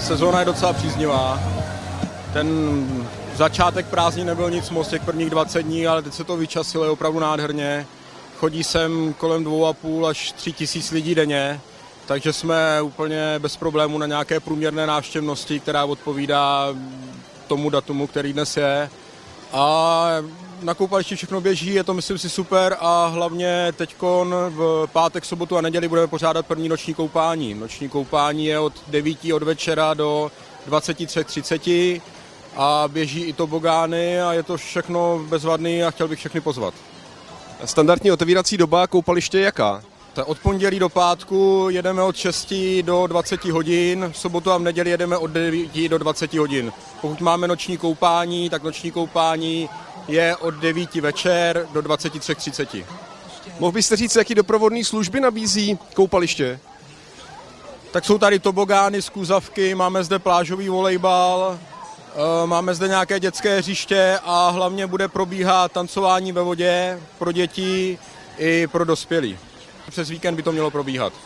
Sezóna je docela příznivá. Ten začátek prázdnin nebyl nic moc těch prvních 20 dní, ale teď se to vyčasilo, je opravdu nádherně. Chodí sem kolem 2,5 až 3 tisíc lidí denně, takže jsme úplně bez problému na nějaké průměrné návštěvnosti, která odpovídá tomu datumu, který dnes je. A na koupališti všechno běží, je to myslím si super a hlavně teď v pátek, sobotu a neděli budeme pořádat první noční koupání. Noční koupání je od 9 od večera do 23.30 a běží i tobogány a je to všechno bezvadný a chtěl bych všechny pozvat. Standardní otevírací doba koupaliště je jaká? Tak od pondělí do pátku jedeme od 6 do 20 hodin, v sobotu a v neděli jedeme od 9 do 20 hodin. Pokud máme noční koupání, tak noční koupání je od 9 večer do 23.30. Mohl byste říct, jaký doprovodný služby nabízí koupaliště? Tak jsou tady tobogány, skůzavky, máme zde plážový volejbal, eh, máme zde nějaké dětské hřiště a hlavně bude probíhat tancování ve vodě pro děti i pro dospělí. Přes víkend by to mělo probíhat.